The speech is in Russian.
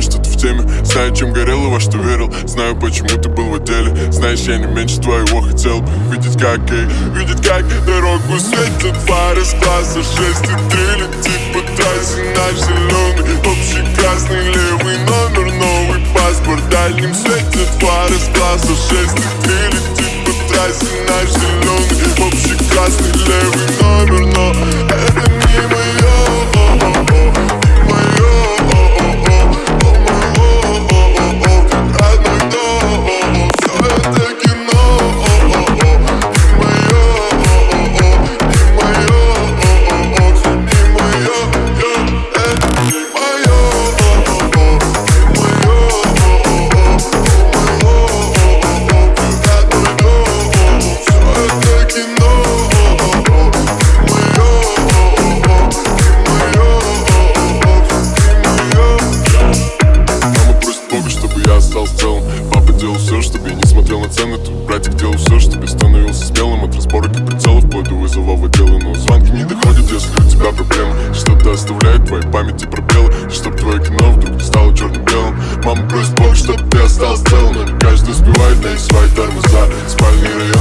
знаю, что ты в теме. Знаю, чем горел и во что верил. Знаю, почему ты был в отделе Знаешь, я не меньше твоего хотел бы Видеть, как ей, видеть, как дорогу светят фары с класса 6 и 3 Летит по трассе наш зеленый Общий красный левый номер Новый паспорт. Дальним светят фары с класса 6 и 3 Летит по трассе наш зеленый Общий красный левый номер цены. Тут братик делал все, чтобы становился смелым. От разборок и прицелов вплоть до вызова в отделы Но звонки не доходят, если у тебя проблемы. Что-то оставляет в твоей памяти пробелы Чтоб твое кино вдруг не стало черным-белым Мама просит Бога, чтобы ты остался целым. Каждый успевает найти свои тормоза. Спальный район,